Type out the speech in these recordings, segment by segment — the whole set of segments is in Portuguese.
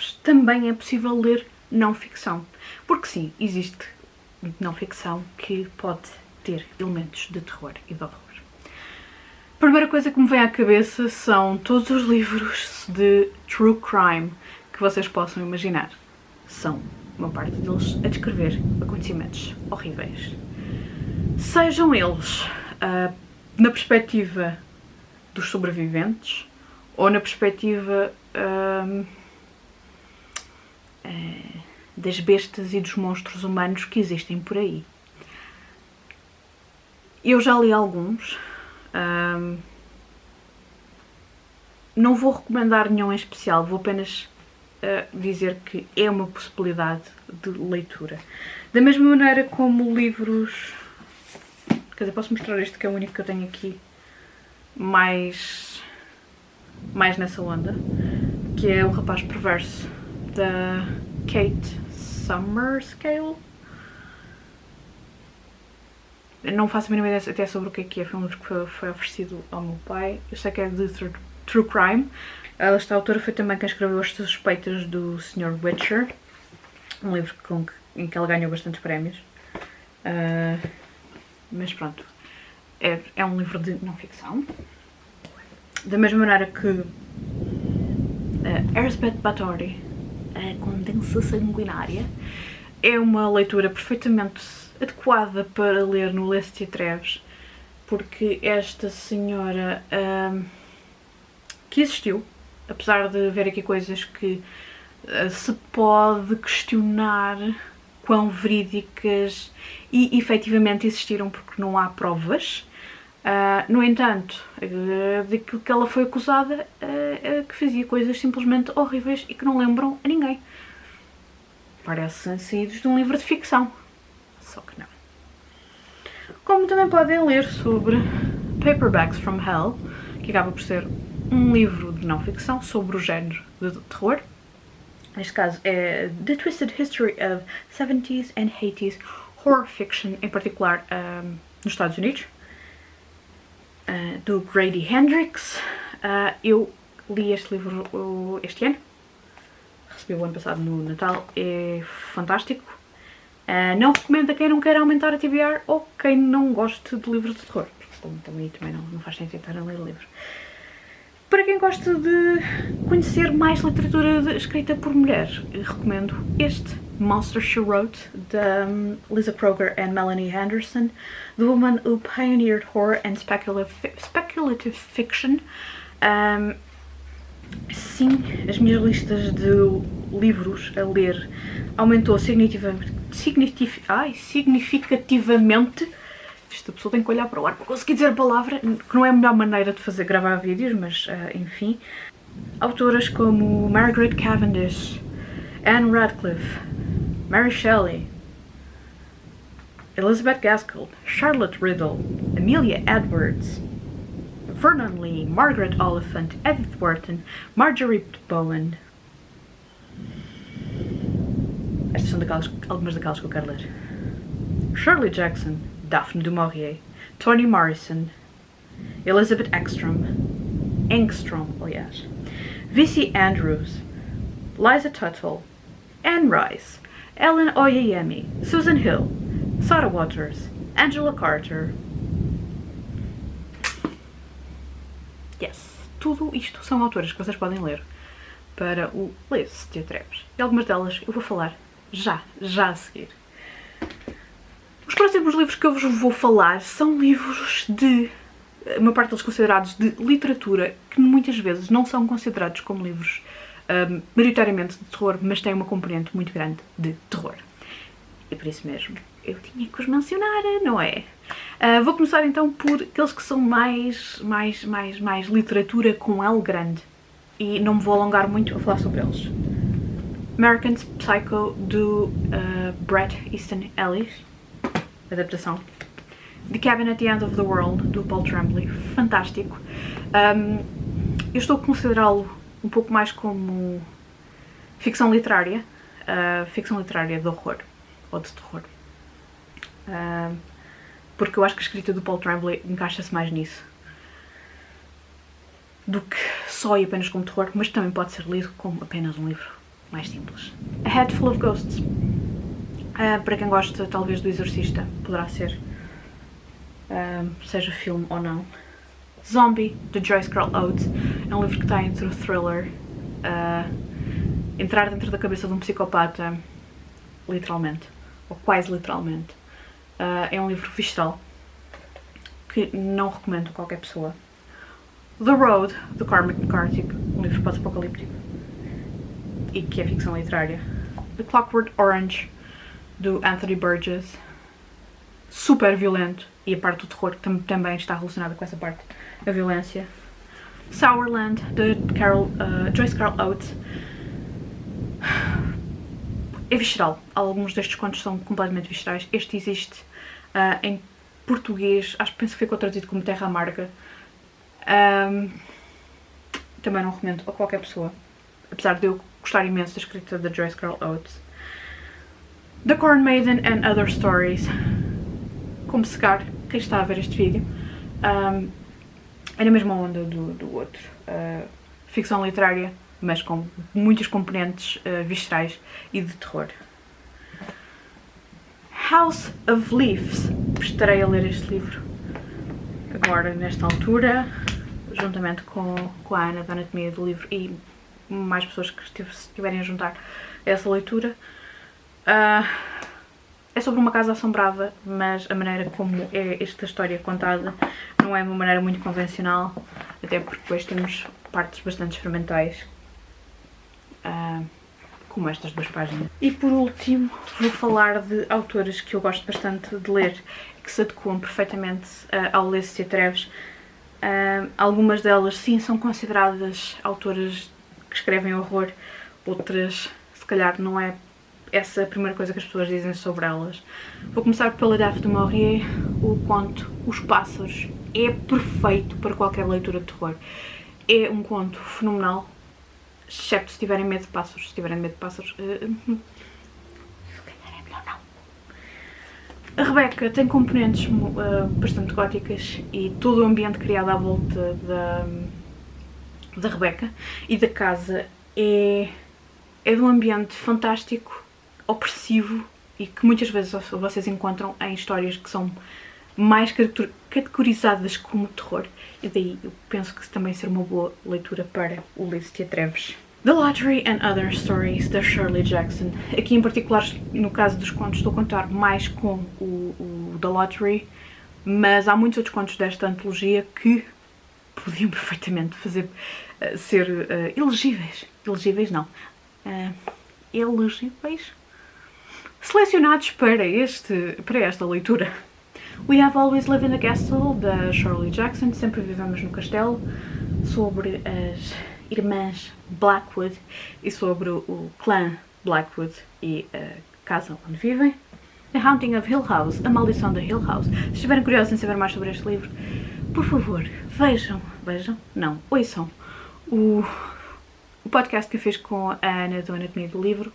Treves, também é possível ler não ficção. Porque sim, existe não ficção que pode ter elementos de terror e de horror. A primeira coisa que me vem à cabeça são todos os livros de true crime que vocês possam imaginar. São, uma parte deles, a descrever acontecimentos horríveis. Sejam eles uh, na perspectiva dos sobreviventes ou na perspectiva uh, uh, das bestas e dos monstros humanos que existem por aí. Eu já li alguns. Um, não vou recomendar nenhum em especial, vou apenas uh, dizer que é uma possibilidade de leitura. Da mesma maneira como livros... Quer dizer, posso mostrar este que é o único que eu tenho aqui mais, mais nessa onda, que é O Rapaz Perverso, da Kate Summer Scale. Não faço a mínima ideia até sobre o que é que é, foi um livro que foi, oferecido ao meu pai. Eu sei que é de True Crime. Esta autora foi também quem escreveu As Suspeitas do Sr. Witcher, um livro com, em que ela ganhou bastantes prémios. Uh, mas pronto, é, é um livro de não-ficção. Da mesma maneira que uh, Elizabeth Bathory a condensa sanguinária. É uma leitura perfeitamente adequada para ler no Leste Treves, porque esta senhora hum, que existiu, apesar de haver aqui coisas que uh, se pode questionar quão verídicas e efetivamente existiram porque não há provas, Uh, no entanto, uh, daquilo que ela foi acusada, uh, que fazia coisas simplesmente horríveis e que não lembram a ninguém. Parecem saídos de um livro de ficção. Só que não. Como também podem ler sobre Paperbacks from Hell, que acaba por ser um livro de não ficção sobre o género de terror. Neste caso é The Twisted History of 70s and 80s Horror Fiction, em particular um, nos Estados Unidos. Uh, do Grady Hendrix. Uh, eu li este livro uh, este ano, recebi o ano passado no Natal, é fantástico. não recomendo a quem não quer aumentar a TBR ou quem não goste de livros de terror, como também, também não, não faz sentido estar a ler livros. Para quem gosta de conhecer mais literatura escrita por mulheres, recomendo este, Monster She Wrote, de um, Lisa Kroger and Melanie Henderson, The Woman Who Pioneered Horror and Speculative, speculative Fiction. Um, sim, as minhas listas de livros a ler aumentou significativamente, significativamente esta pessoa tem que olhar para o ar para conseguir dizer a palavra, que não é a melhor maneira de fazer gravar vídeos, mas uh, enfim. Autoras como Margaret Cavendish, Anne Radcliffe, Mary Shelley, Elizabeth Gaskell, Charlotte Riddle, Amelia Edwards, Vernon Lee, Margaret Oliphant, Edith Wharton, Marjorie Bowen. Estas são daquelas, algumas daquelas que eu quero ler. Shirley Jackson, Daphne du Maurier, Toni Morrison, Elizabeth Ekstrom, Engstrom, oh aliás, V.C. Andrews, Liza Tuttle, Anne Rice, Ellen Oyeyemi, Susan Hill, Sarah Waters, Angela Carter. Yes, tudo isto são autoras que vocês podem ler para o Lê-se de Atreves. E algumas delas eu vou falar já, já a seguir. Os próximos livros que eu vos vou falar são livros de, uma parte deles considerados de literatura, que muitas vezes não são considerados como livros um, maioritariamente de terror, mas têm uma componente muito grande de terror. E por isso mesmo, eu tinha que os mencionar, não é? Uh, vou começar então por aqueles que são mais, mais, mais, mais literatura com L grande. E não me vou alongar muito a falar sobre eles. American Psycho, do uh, Bret Easton Ellis adaptação. The Cabin at the End of the World, do Paul Tremblay, fantástico. Um, eu estou a considerá-lo um pouco mais como ficção literária, uh, ficção literária de horror, ou de terror. Uh, porque eu acho que a escrita do Paul Tremblay encaixa-se mais nisso do que só e apenas como terror, mas também pode ser lido como apenas um livro mais simples. A Head Full of Ghosts. Uh, para quem gosta talvez do Exorcista, poderá ser, uh, seja filme ou não. Zombie, de Joyce Carol Oates, é um livro que está entre o thriller, uh, entrar dentro da cabeça de um psicopata, literalmente, ou quase literalmente. é um livro visceral, que não recomendo a qualquer pessoa. The Road, de Cormac McCarthy, um livro pós-apocalíptico e que é ficção literária. The Clockwork Orange, do Anthony Burgess, super violento, e a parte do terror tam também está relacionada com essa parte, a violência. Sourland, de Carol, uh, Joyce Carol Oates, é visceral. Alguns destes contos são completamente viscerais. Este existe uh, em português, acho que penso que ficou traduzido como Terra Amarga. Um, também não recomendo a qualquer pessoa, apesar de eu gostar imenso da escrita da Joyce Carol Oates. The Corn Maiden and Other Stories. Como secar, quem está a ver este vídeo, um, é na mesma onda do, do outro. Uh, ficção literária, mas com muitas componentes uh, viscerais e de terror. House of Leaves. Estarei a ler este livro agora, nesta altura, juntamente com, com a Ana da Anatomia do Livro e mais pessoas que estiverem a juntar a essa leitura. Uh, é sobre uma casa assombrada, mas a maneira como é esta história contada não é uma maneira muito convencional, até porque depois temos partes bastante experimentais, uh, como estas duas páginas. E por último, vou falar de autores que eu gosto bastante de ler, que se adequam perfeitamente uh, ao Lúcia Treves. Uh, algumas delas, sim, são consideradas autoras que escrevem horror, outras se calhar não é essa a primeira coisa que as pessoas dizem sobre elas. Vou começar pela Daphne du Maurier, o conto Os Pássaros. É perfeito para qualquer leitura de terror. É um conto fenomenal, excepto se tiverem medo de pássaros. Se tiverem medo de pássaros, uh, calhar é melhor não. A Rebeca tem componentes uh, bastante góticas e todo o ambiente criado à volta da da Rebeca e da casa é, é de um ambiente fantástico, opressivo e que muitas vezes vocês encontram em histórias que são mais categorizadas como terror e daí eu penso que também ser uma boa leitura para o livro te atreves. The Lottery and Other Stories, da Shirley Jackson. Aqui em particular, no caso dos contos, estou a contar mais com o, o The Lottery, mas há muitos outros contos desta antologia que podiam perfeitamente fazer uh, ser uh, elegíveis. Elegíveis não. Uh, elegíveis? Selecionados para, este, para esta leitura. We Have Always Lived in a Castle, da Shirley Jackson, Sempre Vivemos no Castelo, sobre as irmãs Blackwood e sobre o clã Blackwood e a casa onde vivem. The Haunting of Hill House, A Maldição da Hill House. Se estiverem curiosos em saber mais sobre este livro, por favor, vejam, vejam, não, ouçam o, o podcast que eu fiz com a Ana do Anatomia do Livro,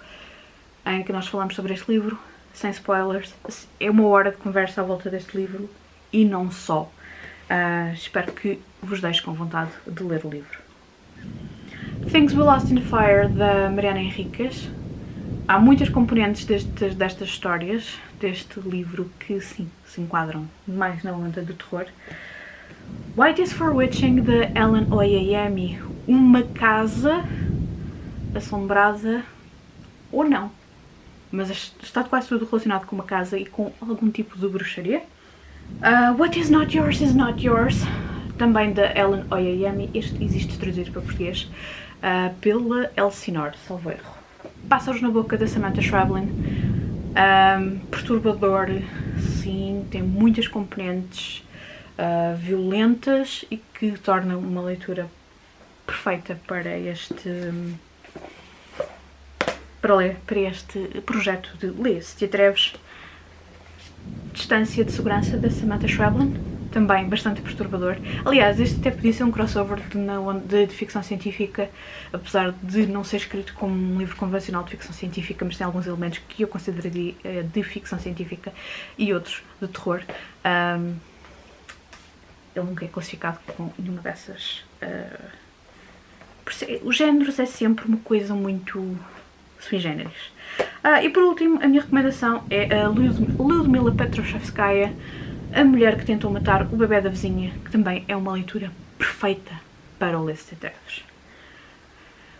em que nós falamos sobre este livro, sem spoilers. É uma hora de conversa à volta deste livro e não só. Uh, espero que vos deixe com vontade de ler o livro. Things We Lost in Fire, da Mariana Henriques. Há muitas componentes destes, destas histórias, deste livro, que sim, se enquadram mais na onda do terror. White is for Witching, de Ellen Oyeyemi. Uma casa assombrada, ou não, mas está quase tudo relacionado com uma casa e com algum tipo de bruxaria. Uh, What is not yours is not yours, também da Ellen Oyeyemi. Este existe traduzido para português uh, pela Elsinore, salvo erro. Pássaros na Boca, da Samantha Schrablin. Um, perturbador, sim, tem muitas componentes uh, violentas e que tornam uma leitura perfeita para este para ler para este projeto de Lê, se te atreves Distância de Segurança da Samantha Schweblin também bastante perturbador. Aliás, este até podia ser um crossover de, de, de, ficção científica, apesar de não ser escrito como um livro convencional de ficção científica, mas tem alguns elementos que eu consideraria uh, de ficção científica e outros de terror. Um, ele nunca é classificado com nenhuma dessas. Uh, os géneros é sempre uma coisa muito sui generis. Uh, e por último, a minha recomendação é a Ludmila Petrovskaya, a mulher que tentou matar o bebê da vizinha, que também é uma leitura perfeita para o Leste de Trevas.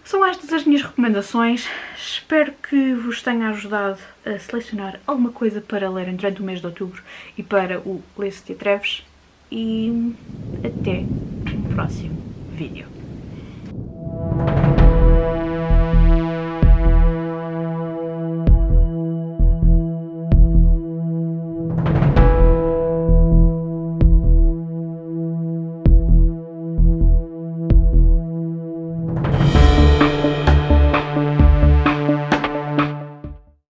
São estas as minhas recomendações, espero que vos tenha ajudado a selecionar alguma coisa para lerem durante o mês de outubro e para o Leste de Treves e até um próximo vídeo.